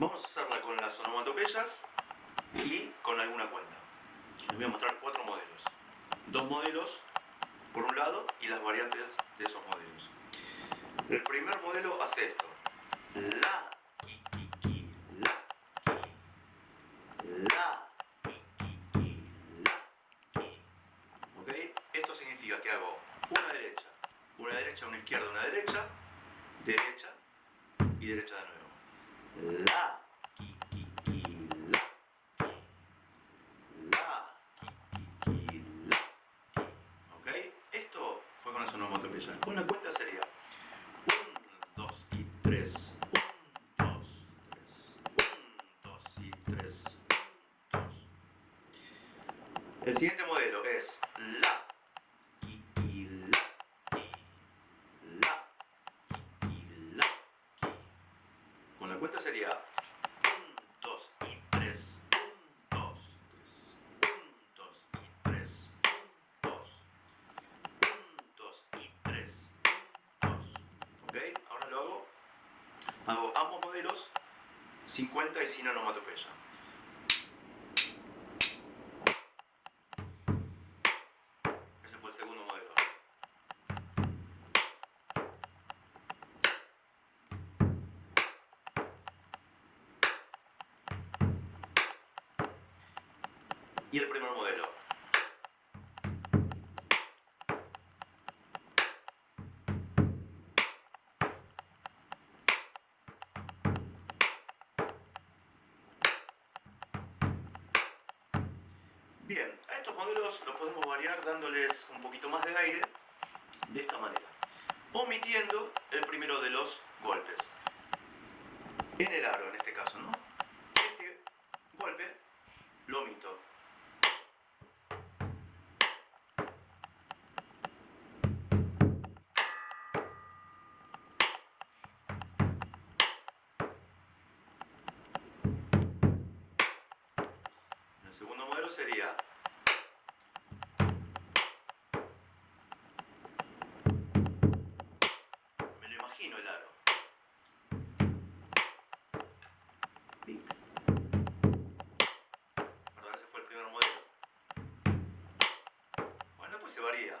Vamos a hacerla con las onomatopeyas y con alguna cuenta. Les voy a mostrar cuatro modelos. Dos modelos por un lado y las variantes de esos modelos. El primer modelo hace esto. La, ki, ki, ki, la, ki. La, ki, ki, la, ki. ¿Ok? Esto significa que hago una derecha, una derecha, una izquierda, una derecha, derecha y derecha de nuevo la, ki, ki, ki, la, ki, la, ki, ki, la, ki. ¿Ok? Esto fue con las onomatopeyas. Con la cuenta sería 1, 2 y 3, 1, 2, 3, 1, 2 y 3, 1, 2. El siguiente modelo es la, Cuenta sería 1, 2 y 3, 1, 2, 3, 1, 2 y 3, 1, 2, 1, 2 y 3, 1, 2. ¿Ok? Ahora lo hago. Hago ambos modelos 50 y sin onomatopeya. Ese fue el segundo modelo. Y el primer modelo. Bien, a estos modelos los podemos variar dándoles un poquito más de aire de esta manera, omitiendo el primero de los golpes. En el aro, sería me lo imagino el aro. Perdón, ese fue el primer modelo. Bueno, pues se varía.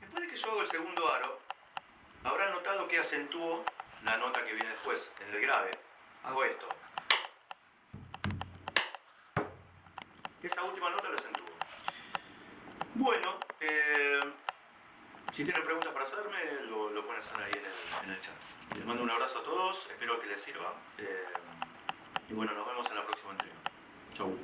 Después de que yo hago el segundo aro, habrán notado que acentúo la nota que viene después, en el grave. Hago esto. Esa última nota la acentúo. Bueno, eh, si tienen preguntas para hacerme, lo, lo hacer ahí en el, en el, chat. Les mando un abrazo a todos, espero que les sirva. Eh, y bueno, nos vemos en la próxima entrega. Chau.